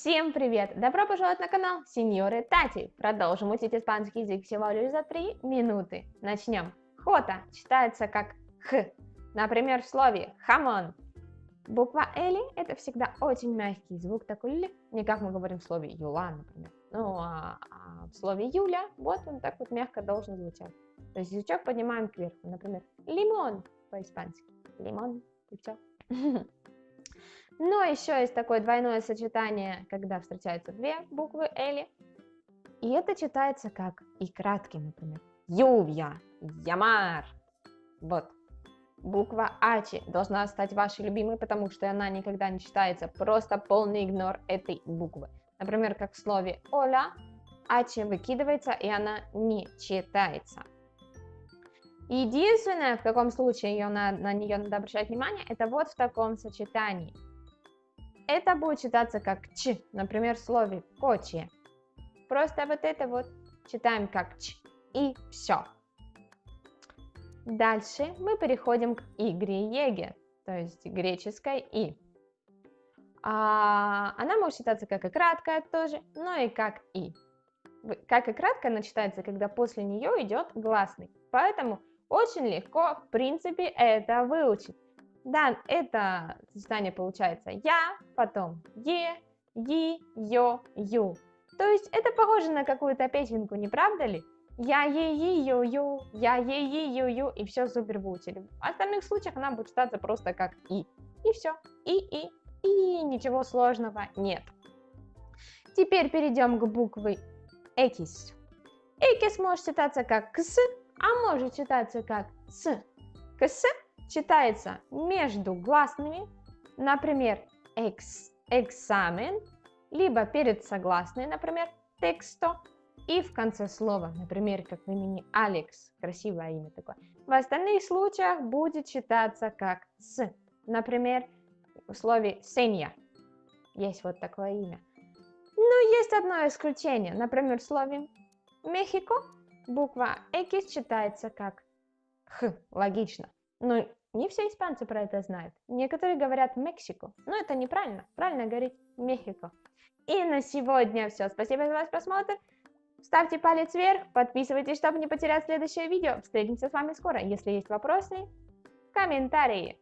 Всем привет! Добро пожаловать на канал Сеньоры Тати. Продолжим учить испанский язык всего лишь за 3 минуты. Начнем. Хота читается как х. Например, в слове хамон. Буква L это всегда очень мягкий звук, такой л, не как мы говорим в слове юла, например. Ну, а, а в слове Юля, вот он так вот мягко должен звучать. То есть язычок поднимаем кверху, например, лимон по-испански. Лимон, и все. Но еще есть такое двойное сочетание, когда встречаются две буквы L. И это читается как и краткий, например. Ювья, Ямар. Вот. Буква Ачи должна стать вашей любимой, потому что она никогда не читается. Просто полный игнор этой буквы. Например, как в слове Оля, Ачи выкидывается, и она не читается. Единственное, в каком случае ее на, на нее надо обращать внимание, это вот в таком сочетании – это будет читаться как ч, например, в слове коче. Просто вот это вот читаем как ч и все. Дальше мы переходим к игре еге, то есть греческой и. А, она может читаться как и краткая тоже, но и как и. Как и краткая она читается, когда после нее идет гласный. Поэтому очень легко, в принципе, это выучить. Да, это сочетание получается я, потом е, и, ё, ю. То есть это похоже на какую-то песенку, не правда ли? Я, е, е, ю, ю, я, е, е, ю, ю, и все супер выучили. В остальных случаях она будет читаться просто как и. И все. И, и, и ничего сложного нет. Теперь перейдем к букве экис. Экис может читаться как кс, а может читаться как с. Кс читается между гласными, например, экс, экзамен, либо перед согласной, например, тексто, и в конце слова, например, как в имени Алекс, красивое имя такое. В остальных случаях будет читаться как с, например, в слове Сенья. Есть вот такое имя. Но есть одно исключение, например, в слове Мехико буква X читается как Х, логично. Но не все испанцы про это знают. Некоторые говорят Мексику, но это неправильно. Правильно говорить Мехико. И на сегодня все. Спасибо за ваш просмотр. Ставьте палец вверх, подписывайтесь, чтобы не потерять следующее видео. Встретимся с вами скоро. Если есть вопросы, комментарии.